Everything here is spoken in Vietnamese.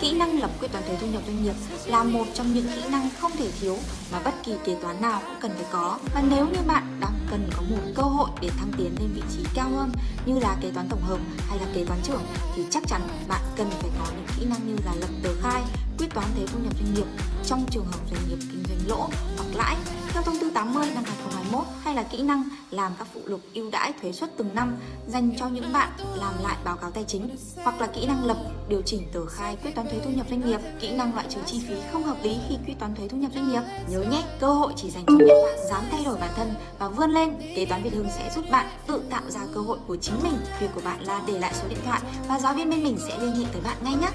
Kỹ năng lập quyết toán thuế thu nhập doanh nghiệp là một trong những kỹ năng không thể thiếu mà bất kỳ kế toán nào cũng cần phải có. Và nếu như bạn đang cần có một cơ hội để thăng tiến lên vị trí cao hơn như là kế toán tổng hợp hay là kế toán trưởng thì chắc chắn bạn cần phải có những kỹ năng như là lập tờ khai, quyết toán thuế thu nhập doanh nghiệp trong trường hợp doanh nghiệp kinh doanh lỗ hoặc lãi theo thông tư 80 năm 2020 mốt hay là kỹ năng làm các phụ lục ưu đãi thuế suất từng năm dành cho những bạn làm lại báo cáo tài chính hoặc là kỹ năng lập điều chỉnh tờ khai quyết toán thuế thu nhập doanh nghiệp, kỹ năng loại trừ chi phí không hợp lý khi quyết toán thuế thu nhập doanh nghiệp. Nhớ nhé, cơ hội chỉ dành cho những bạn dám thay đổi bản thân và vươn lên. Kế toán Việt Hưng sẽ giúp bạn tự tạo ra cơ hội của chính mình. Việc của bạn là để lại số điện thoại và giáo viên bên mình sẽ liên hệ tới bạn ngay nhé.